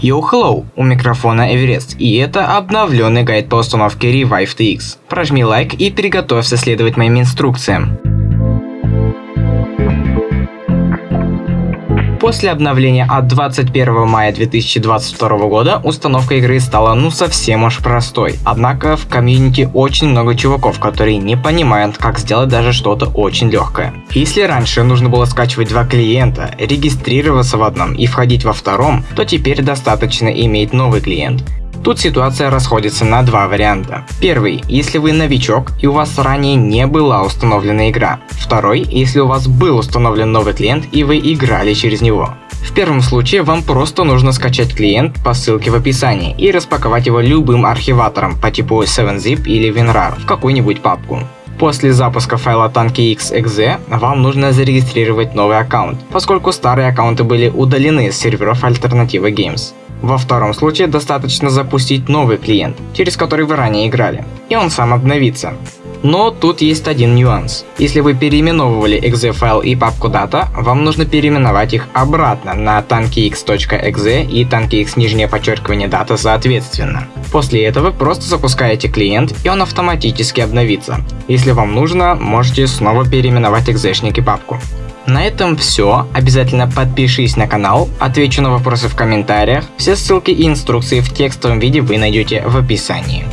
Йоу, hello! У микрофона Эверест, и это обновленный гайд по установке Revive TX. Прожми лайк и приготовься следовать моим инструкциям. После обновления от 21 мая 2022 года установка игры стала ну совсем уж простой. Однако в комьюнити очень много чуваков, которые не понимают, как сделать даже что-то очень легкое. Если раньше нужно было скачивать два клиента, регистрироваться в одном и входить во втором, то теперь достаточно иметь новый клиент. Тут ситуация расходится на два варианта. Первый, если вы новичок и у вас ранее не была установлена игра. Второй, если у вас был установлен новый клиент и вы играли через него. В первом случае вам просто нужно скачать клиент по ссылке в описании и распаковать его любым архиватором по типу 7zip или WinRAR в какую-нибудь папку. После запуска файла TankyX.exe вам нужно зарегистрировать новый аккаунт, поскольку старые аккаунты были удалены с серверов Alternative Games. Во втором случае достаточно запустить новый клиент, через который вы ранее играли, и он сам обновится. Но тут есть один нюанс. Если вы переименовывали exe файл и папку data, вам нужно переименовать их обратно на tankyx.exe и tankyx нижнее подчеркивание data соответственно. После этого просто запускаете клиент и он автоматически обновится. Если вам нужно, можете снова переименовать экзешник и папку. На этом все. Обязательно подпишись на канал, отвечу на вопросы в комментариях. Все ссылки и инструкции в текстовом виде вы найдете в описании.